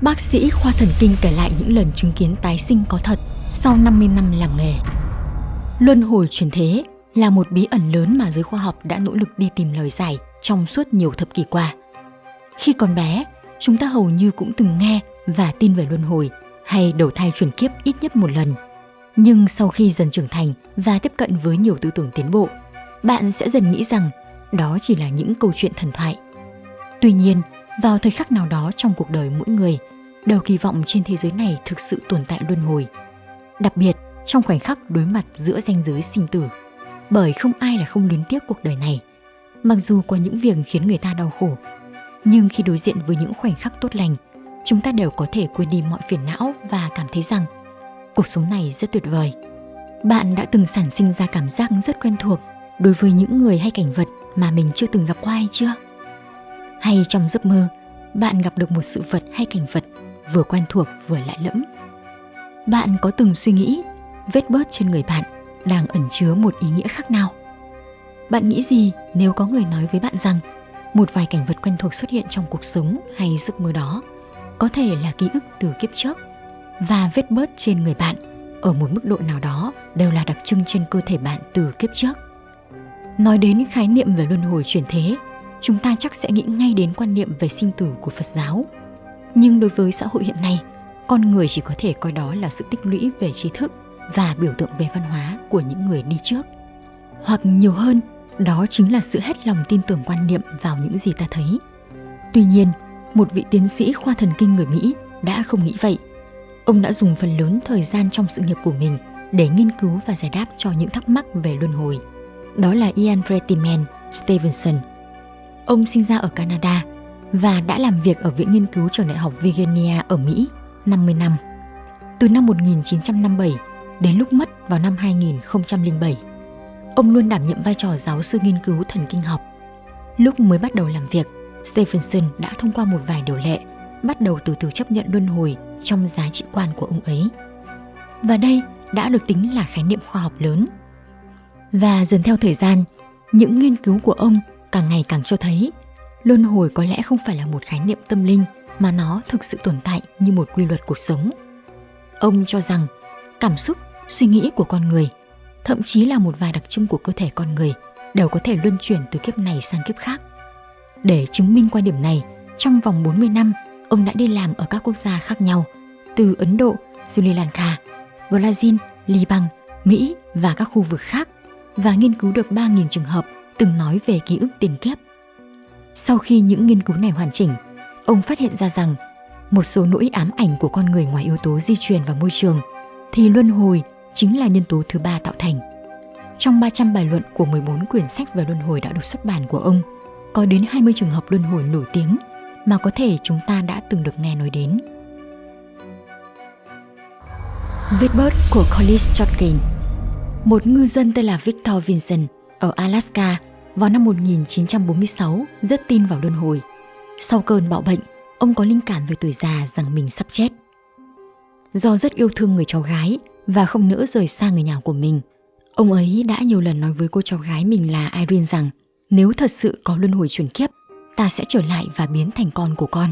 Bác sĩ khoa thần kinh kể lại những lần chứng kiến tái sinh có thật sau 50 năm làm nghề. Luân hồi chuyển thế là một bí ẩn lớn mà giới khoa học đã nỗ lực đi tìm lời giải trong suốt nhiều thập kỷ qua. Khi còn bé, chúng ta hầu như cũng từng nghe và tin về luân hồi hay đầu thai chuyển kiếp ít nhất một lần. Nhưng sau khi dần trưởng thành và tiếp cận với nhiều tư tưởng tiến bộ, bạn sẽ dần nghĩ rằng đó chỉ là những câu chuyện thần thoại. Tuy nhiên, vào thời khắc nào đó trong cuộc đời mỗi người, đều kỳ vọng trên thế giới này thực sự tồn tại luân hồi. Đặc biệt, trong khoảnh khắc đối mặt giữa ranh giới sinh tử. Bởi không ai là không luyến tiếc cuộc đời này. Mặc dù có những việc khiến người ta đau khổ, nhưng khi đối diện với những khoảnh khắc tốt lành, chúng ta đều có thể quên đi mọi phiền não và cảm thấy rằng cuộc sống này rất tuyệt vời. Bạn đã từng sản sinh ra cảm giác rất quen thuộc đối với những người hay cảnh vật mà mình chưa từng gặp qua hay chưa? Hay trong giấc mơ, bạn gặp được một sự vật hay cảnh vật vừa quen thuộc vừa lạ lẫm. Bạn có từng suy nghĩ vết bớt trên người bạn đang ẩn chứa một ý nghĩa khác nào? Bạn nghĩ gì nếu có người nói với bạn rằng một vài cảnh vật quen thuộc xuất hiện trong cuộc sống hay giấc mơ đó có thể là ký ức từ kiếp trước và vết bớt trên người bạn ở một mức độ nào đó đều là đặc trưng trên cơ thể bạn từ kiếp trước. Nói đến khái niệm về luân hồi chuyển thế, chúng ta chắc sẽ nghĩ ngay đến quan niệm về sinh tử của Phật giáo. Nhưng đối với xã hội hiện nay, con người chỉ có thể coi đó là sự tích lũy về trí thức và biểu tượng về văn hóa của những người đi trước. Hoặc nhiều hơn, đó chính là sự hết lòng tin tưởng quan niệm vào những gì ta thấy. Tuy nhiên, một vị tiến sĩ khoa thần kinh người Mỹ đã không nghĩ vậy. Ông đã dùng phần lớn thời gian trong sự nghiệp của mình để nghiên cứu và giải đáp cho những thắc mắc về luân hồi. Đó là Ian Retiman Stevenson. Ông sinh ra ở Canada và đã làm việc ở Viện Nghiên cứu Trường Đại học Virginia ở Mỹ 50 năm. Từ năm 1957 đến lúc mất vào năm 2007, ông luôn đảm nhiệm vai trò giáo sư nghiên cứu thần kinh học. Lúc mới bắt đầu làm việc, Stephenson đã thông qua một vài điều lệ, bắt đầu từ từ chấp nhận luân hồi trong giá trị quan của ông ấy. Và đây đã được tính là khái niệm khoa học lớn. Và dần theo thời gian, những nghiên cứu của ông càng ngày càng cho thấy luân hồi có lẽ không phải là một khái niệm tâm linh mà nó thực sự tồn tại như một quy luật cuộc sống. Ông cho rằng cảm xúc, suy nghĩ của con người, thậm chí là một vài đặc trưng của cơ thể con người đều có thể luân chuyển từ kiếp này sang kiếp khác. Để chứng minh quan điểm này, trong vòng 40 năm, ông đã đi làm ở các quốc gia khác nhau, từ Ấn Độ, Sri Lanka, Brazil, Liban, Mỹ và các khu vực khác và nghiên cứu được 3.000 trường hợp từng nói về ký ức tiền kiếp. Sau khi những nghiên cứu này hoàn chỉnh, ông phát hiện ra rằng một số nỗi ám ảnh của con người ngoài yếu tố di truyền và môi trường thì luân hồi chính là nhân tố thứ ba tạo thành. Trong 300 bài luận của 14 quyển sách về luân hồi đã được xuất bản của ông, có đến 20 trường hợp luân hồi nổi tiếng mà có thể chúng ta đã từng được nghe nói đến. Vết bớt của Collis Chotkin Một ngư dân tên là Victor Vincent ở Alaska vào năm 1946 rất tin vào luân hồi. Sau cơn bạo bệnh, ông có linh cảm về tuổi già rằng mình sắp chết. Do rất yêu thương người cháu gái và không nỡ rời xa người nhà của mình, ông ấy đã nhiều lần nói với cô cháu gái mình là Irene rằng nếu thật sự có luân hồi chuyển kiếp, ta sẽ trở lại và biến thành con của con.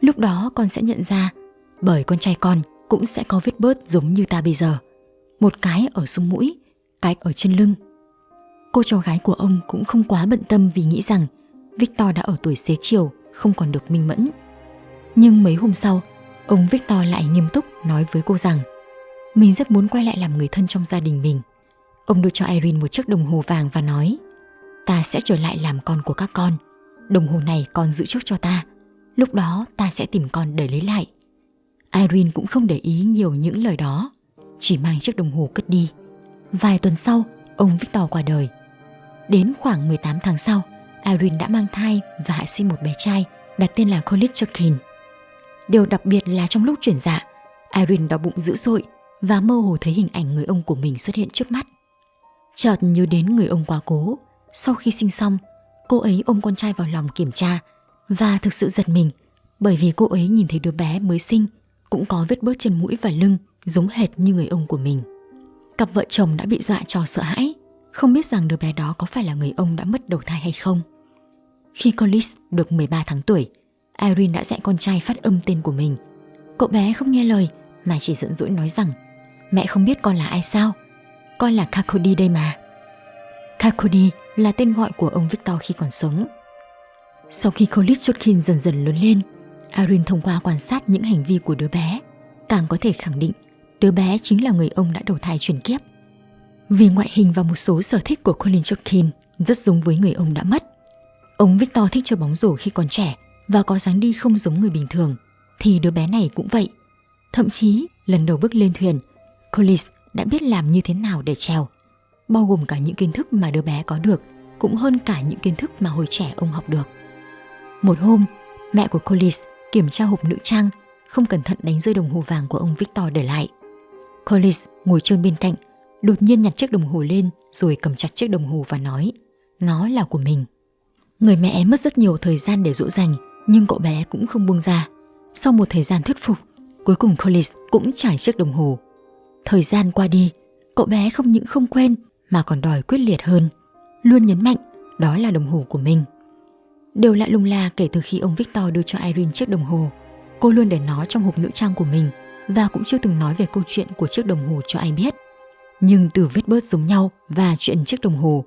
Lúc đó con sẽ nhận ra, bởi con trai con cũng sẽ có vết bớt giống như ta bây giờ. Một cái ở sung mũi, cái ở trên lưng. Cô cháu gái của ông cũng không quá bận tâm vì nghĩ rằng Victor đã ở tuổi xế chiều, không còn được minh mẫn. Nhưng mấy hôm sau, ông Victor lại nghiêm túc nói với cô rằng mình rất muốn quay lại làm người thân trong gia đình mình. Ông đưa cho Irene một chiếc đồng hồ vàng và nói ta sẽ trở lại làm con của các con. Đồng hồ này con giữ trước cho ta. Lúc đó ta sẽ tìm con để lấy lại. Irene cũng không để ý nhiều những lời đó, chỉ mang chiếc đồng hồ cất đi. Vài tuần sau, ông Victor qua đời. Đến khoảng 18 tháng sau, Irene đã mang thai và hạ sinh một bé trai đặt tên là Colin Chuckin. Điều đặc biệt là trong lúc chuyển dạ, Irene đau bụng dữ dội và mơ hồ thấy hình ảnh người ông của mình xuất hiện trước mắt. Chợt nhớ đến người ông quá cố, sau khi sinh xong, cô ấy ôm con trai vào lòng kiểm tra và thực sự giật mình bởi vì cô ấy nhìn thấy đứa bé mới sinh cũng có vết bớt trên mũi và lưng giống hệt như người ông của mình. Cặp vợ chồng đã bị dọa cho sợ hãi, không biết rằng đứa bé đó có phải là người ông đã mất đầu thai hay không. Khi Collis được 13 tháng tuổi, Irene đã dạy con trai phát âm tên của mình. Cậu bé không nghe lời mà chỉ giận dỗi nói rằng Mẹ không biết con là ai sao? Con là Kakodi đây mà. Kakodi là tên gọi của ông Victor khi còn sống. Sau khi Colin Chotkin dần dần lớn lên, Irene thông qua quan sát những hành vi của đứa bé, càng có thể khẳng định đứa bé chính là người ông đã đầu thai chuyển kiếp. Vì ngoại hình và một số sở thích của Colin Chotkin rất giống với người ông đã mất. Ông Victor thích chơi bóng rổ khi còn trẻ và có dáng đi không giống người bình thường, thì đứa bé này cũng vậy. Thậm chí, lần đầu bước lên thuyền, Collis đã biết làm như thế nào để trèo, bao gồm cả những kiến thức mà đứa bé có được, cũng hơn cả những kiến thức mà hồi trẻ ông học được. Một hôm, mẹ của Collis kiểm tra hộp nữ trang, không cẩn thận đánh rơi đồng hồ vàng của ông Victor để lại. Collis ngồi trôn bên cạnh, đột nhiên nhặt chiếc đồng hồ lên rồi cầm chặt chiếc đồng hồ và nói, nó là của mình. Người mẹ mất rất nhiều thời gian để dỗ dành, nhưng cậu bé cũng không buông ra. Sau một thời gian thuyết phục, cuối cùng Collis cũng trải chiếc đồng hồ. Thời gian qua đi, cậu bé không những không quên mà còn đòi quyết liệt hơn, luôn nhấn mạnh đó là đồng hồ của mình. Đều lại lung la kể từ khi ông Victor đưa cho Irene chiếc đồng hồ. Cô luôn để nó trong hộp nữ trang của mình và cũng chưa từng nói về câu chuyện của chiếc đồng hồ cho ai biết. Nhưng từ vết bớt giống nhau và chuyện chiếc đồng hồ,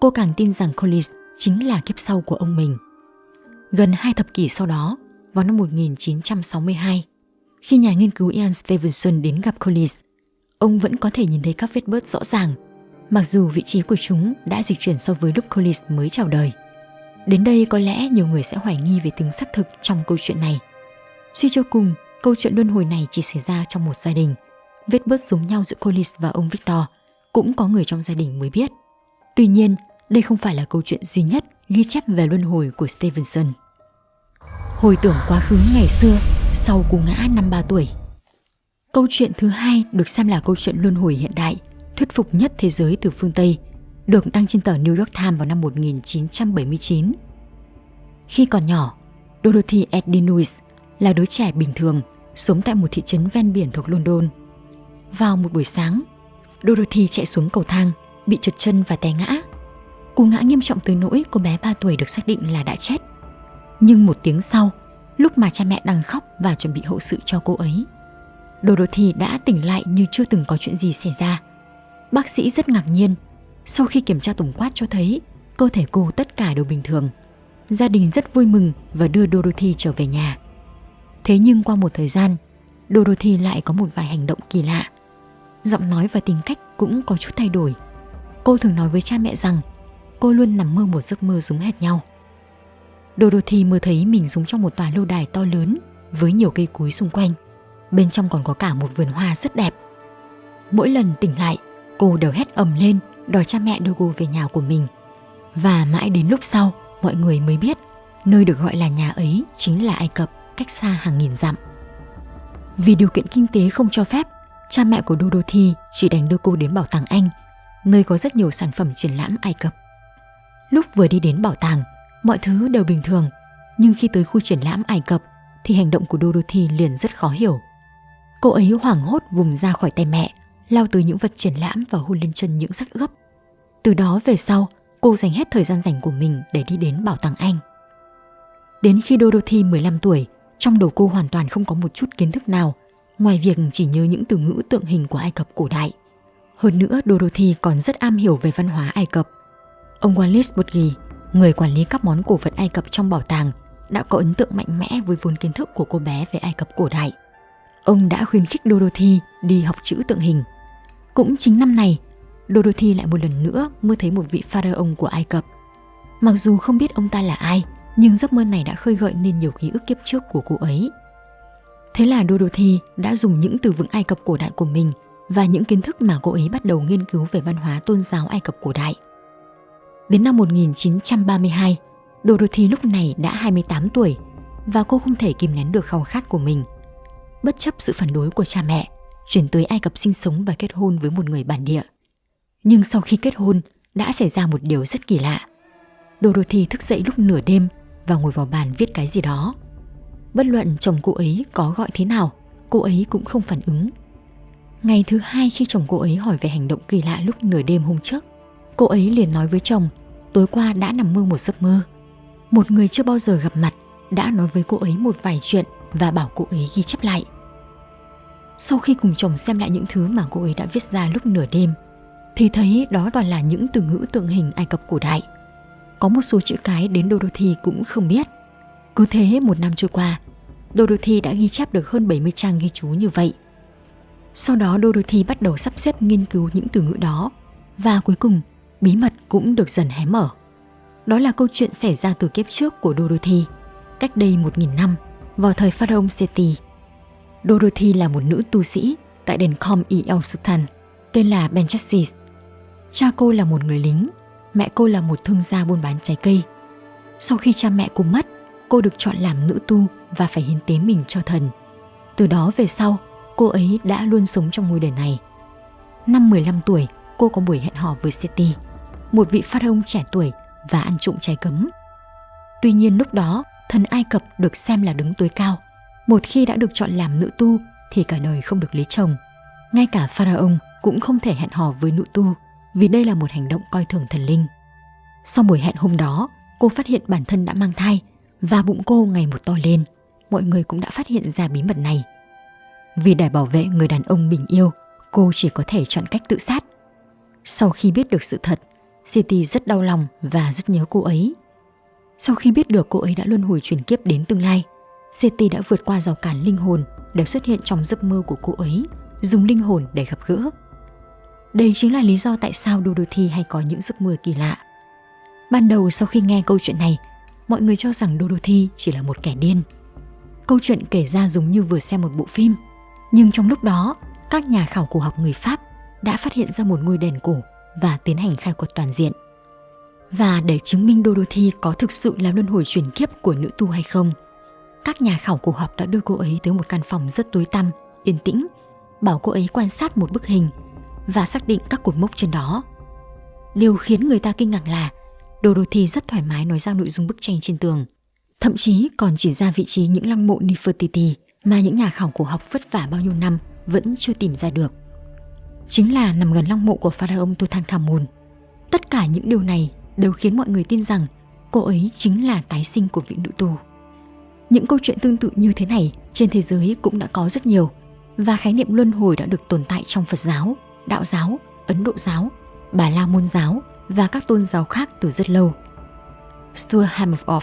cô càng tin rằng Collins chính là kiếp sau của ông mình. Gần hai thập kỷ sau đó, vào năm 1962, khi nhà nghiên cứu Ian Stevenson đến gặp Collins, ông vẫn có thể nhìn thấy các vết bớt rõ ràng, mặc dù vị trí của chúng đã dịch chuyển so với lúc Collins mới chào đời. Đến đây có lẽ nhiều người sẽ hoài nghi về tính xác thực trong câu chuyện này. Suy cho cùng, câu chuyện luân hồi này chỉ xảy ra trong một gia đình. Vết bớt giống nhau giữa Collins và ông Victor cũng có người trong gia đình mới biết. Tuy nhiên, đây không phải là câu chuyện duy nhất ghi chép về luân hồi của Stevenson. Hồi tưởng quá khứ ngày xưa sau cú ngã năm 3 tuổi. Câu chuyện thứ hai được xem là câu chuyện luân hồi hiện đại, thuyết phục nhất thế giới từ phương Tây, được đăng trên tờ New York Times vào năm 1979. Khi còn nhỏ, Dorothy Edinowitz là đứa trẻ bình thường sống tại một thị trấn ven biển thuộc London. Vào một buổi sáng, Dorothy chạy xuống cầu thang, bị trượt chân và té ngã. Cú ngã nghiêm trọng tới nỗi cô bé 3 tuổi được xác định là đã chết. Nhưng một tiếng sau, lúc mà cha mẹ đang khóc và chuẩn bị hậu sự cho cô ấy, Dorothy đã tỉnh lại như chưa từng có chuyện gì xảy ra. Bác sĩ rất ngạc nhiên, sau khi kiểm tra tổng quát cho thấy cơ thể cô tất cả đều bình thường. Gia đình rất vui mừng và đưa Dorothy trở về nhà. Thế nhưng qua một thời gian, Dorothy lại có một vài hành động kỳ lạ. Giọng nói và tính cách cũng có chút thay đổi. Cô thường nói với cha mẹ rằng cô luôn nằm mơ một giấc mơ giống hệt nhau. Dorothy mơ thấy mình sống trong một tòa lâu đài to lớn với nhiều cây cối xung quanh. Bên trong còn có cả một vườn hoa rất đẹp. Mỗi lần tỉnh lại, cô đều hét ầm lên đòi cha mẹ đưa cô về nhà của mình. Và mãi đến lúc sau, mọi người mới biết nơi được gọi là nhà ấy chính là Ai Cập, cách xa hàng nghìn dặm. Vì điều kiện kinh tế không cho phép, cha mẹ của Dorothy chỉ đành đưa cô đến bảo tàng Anh, nơi có rất nhiều sản phẩm triển lãm Ai Cập. Lúc vừa đi đến bảo tàng, mọi thứ đều bình thường, nhưng khi tới khu triển lãm Ai Cập thì hành động của Dorothy liền rất khó hiểu. Cô ấy hoảng hốt vùng ra khỏi tay mẹ, lao tới những vật triển lãm và hôn lên chân những sắc ướp. Từ đó về sau, cô dành hết thời gian rảnh của mình để đi đến bảo tàng Anh. Đến khi Dorothy 15 tuổi, trong đầu cô hoàn toàn không có một chút kiến thức nào, ngoài việc chỉ nhớ những từ ngữ tượng hình của Ai Cập cổ đại. Hơn nữa, Dorothy còn rất am hiểu về văn hóa Ai Cập. Ông Wallace Budge, người quản lý các món cổ vật Ai Cập trong bảo tàng, đã có ấn tượng mạnh mẽ với vốn kiến thức của cô bé về Ai Cập cổ đại. Ông đã khuyến khích Dorothy đi học chữ tượng hình. Cũng chính năm này, Dorothy lại một lần nữa mơ thấy một vị pharaoh của Ai Cập. Mặc dù không biết ông ta là ai, nhưng giấc mơ này đã khơi gợi nên nhiều ký ức kiếp trước của cô ấy. Thế là Dorothy đã dùng những từ vựng Ai Cập cổ đại của mình và những kiến thức mà cô ấy bắt đầu nghiên cứu về văn hóa tôn giáo Ai Cập cổ đại. Đến năm 1932, Dorothy lúc này đã 28 tuổi và cô không thể kìm nén được khao khát của mình. Bất chấp sự phản đối của cha mẹ, chuyển tới Ai Cập sinh sống và kết hôn với một người bản địa. Nhưng sau khi kết hôn, đã xảy ra một điều rất kỳ lạ. Dorothy thức dậy lúc nửa đêm và ngồi vào bàn viết cái gì đó. Bất luận chồng cô ấy có gọi thế nào, cô ấy cũng không phản ứng. Ngày thứ hai khi chồng cô ấy hỏi về hành động kỳ lạ lúc nửa đêm hôm trước, cô ấy liền nói với chồng tối qua đã nằm mơ một giấc mơ. Một người chưa bao giờ gặp mặt đã nói với cô ấy một vài chuyện và bảo cô ấy ghi chép lại. Sau khi cùng chồng xem lại những thứ mà cô ấy đã viết ra lúc nửa đêm, thì thấy đó toàn là những từ ngữ tượng hình Ai Cập cổ đại. Có một số chữ cái đến Dorothy cũng không biết. Cứ thế một năm trôi qua, Dorothy đã ghi chép được hơn 70 trang ghi chú như vậy. Sau đó Dorothy bắt đầu sắp xếp nghiên cứu những từ ngữ đó và cuối cùng bí mật cũng được dần hé mở. Đó là câu chuyện xảy ra từ kiếp trước của Dorothy, cách đây 1.000 năm, vào thời Pharaoh Seti. Dorothy là một nữ tu sĩ tại đền Khom I El Sultan, tên là Benchassis. Cha cô là một người lính, mẹ cô là một thương gia buôn bán trái cây. Sau khi cha mẹ cô mất, cô được chọn làm nữ tu và phải hiến tế mình cho thần. Từ đó về sau, cô ấy đã luôn sống trong ngôi đền này. Năm 15 tuổi, cô có buổi hẹn hò với Seti, một vị phát ông trẻ tuổi và ăn trộm trái cấm. Tuy nhiên lúc đó, thần Ai Cập được xem là đứng tối cao. Một khi đã được chọn làm nữ tu thì cả đời không được lấy chồng. Ngay cả Pharaoh cũng không thể hẹn hò với nữ tu vì đây là một hành động coi thường thần linh. Sau buổi hẹn hôm đó, cô phát hiện bản thân đã mang thai và bụng cô ngày một to lên. Mọi người cũng đã phát hiện ra bí mật này. Vì để bảo vệ người đàn ông mình yêu, cô chỉ có thể chọn cách tự sát. Sau khi biết được sự thật, City rất đau lòng và rất nhớ cô ấy. Sau khi biết được cô ấy đã luân hồi chuyển kiếp đến tương lai, City đã vượt qua rào cản linh hồn để xuất hiện trong giấc mơ của cô ấy, dùng linh hồn để gặp gỡ. Đây chính là lý do tại sao Dorothy hay có những giấc mơ kỳ lạ. Ban đầu sau khi nghe câu chuyện này, mọi người cho rằng Dorothy chỉ là một kẻ điên. Câu chuyện kể ra giống như vừa xem một bộ phim, nhưng trong lúc đó, các nhà khảo cổ học người Pháp đã phát hiện ra một ngôi đền cổ và tiến hành khai quật toàn diện. Và để chứng minh Dorothy có thực sự là luân hồi chuyển kiếp của nữ tu hay không, các nhà khảo cổ học đã đưa cô ấy tới một căn phòng rất tối tăm, yên tĩnh, bảo cô ấy quan sát một bức hình và xác định các cột mốc trên đó. Điều khiến người ta kinh ngạc là Dorothy rất thoải mái nói ra nội dung bức tranh trên tường. Thậm chí còn chỉ ra vị trí những lăng mộ Nefertiti mà những nhà khảo cổ học vất vả bao nhiêu năm vẫn chưa tìm ra được. Chính là nằm gần lăng mộ của pharaoh Tutankhamun. Tất cả những điều này đều khiến mọi người tin rằng cô ấy chính là tái sinh của vị nữ tù. Những câu chuyện tương tự như thế này trên thế giới cũng đã có rất nhiều và khái niệm luân hồi đã được tồn tại trong Phật giáo, Đạo giáo, Ấn Độ giáo, Bà La Môn giáo và các tôn giáo khác từ rất lâu. Stuart Hameroff,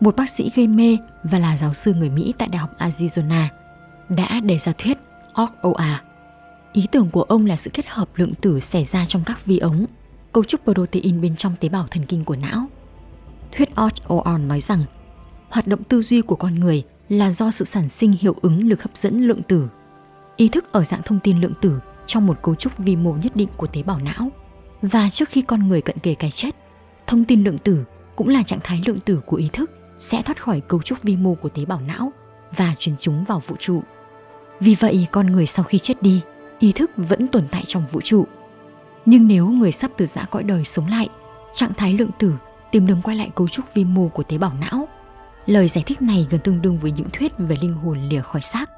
một bác sĩ gây mê và là giáo sư người Mỹ tại Đại học Arizona, đã đề ra thuyết OR. Ý tưởng của ông là sự kết hợp lượng tử xảy ra trong các vi ống, cấu trúc protein bên trong tế bào thần kinh của não. Thuyết OR nói rằng hoạt động tư duy của con người là do sự sản sinh hiệu ứng lực hấp dẫn lượng tử. Ý thức ở dạng thông tin lượng tử trong một cấu trúc vi mô nhất định của tế bào não. Và trước khi con người cận kề cái chết, thông tin lượng tử cũng là trạng thái lượng tử của ý thức sẽ thoát khỏi cấu trúc vi mô của tế bào não và truyền chúng vào vũ trụ. Vì vậy, con người sau khi chết đi, ý thức vẫn tồn tại trong vũ trụ. Nhưng nếu người sắp từ giã cõi đời sống lại, trạng thái lượng tử tìm đường quay lại cấu trúc vi mô của tế bào não. Lời giải thích này gần tương đương với những thuyết về linh hồn lìa khỏi xác.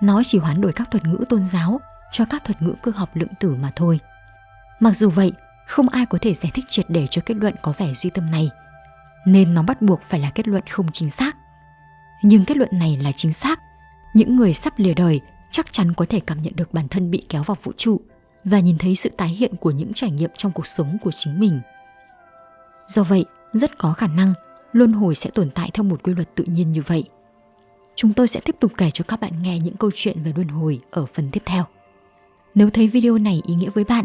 Nó chỉ hoán đổi các thuật ngữ tôn giáo cho các thuật ngữ cơ học lượng tử mà thôi. Mặc dù vậy, không ai có thể giải thích triệt để cho kết luận có vẻ duy tâm này, nên nó bắt buộc phải là kết luận không chính xác. Nhưng kết luận này là chính xác. Những người sắp lìa đời chắc chắn có thể cảm nhận được bản thân bị kéo vào vũ trụ và nhìn thấy sự tái hiện của những trải nghiệm trong cuộc sống của chính mình. Do vậy, rất có khả năng luân hồi sẽ tồn tại theo một quy luật tự nhiên như vậy. Chúng tôi sẽ tiếp tục kể cho các bạn nghe những câu chuyện về luân hồi ở phần tiếp theo. Nếu thấy video này ý nghĩa với bạn,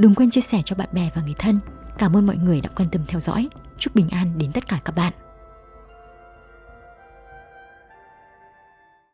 đừng quên chia sẻ cho bạn bè và người thân. Cảm ơn mọi người đã quan tâm theo dõi. Chúc bình an đến tất cả các bạn.